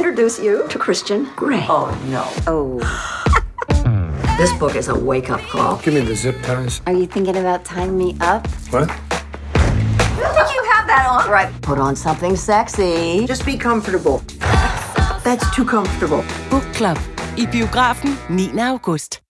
introduce you to Christian Grey. Oh, no. Oh. this book is a wake up call. Give me the zip ties. Are you thinking about tying me up? What? You have that on right. Put on something sexy. Just be comfortable. That's too comfortable. Book Club. I biografen 9. august.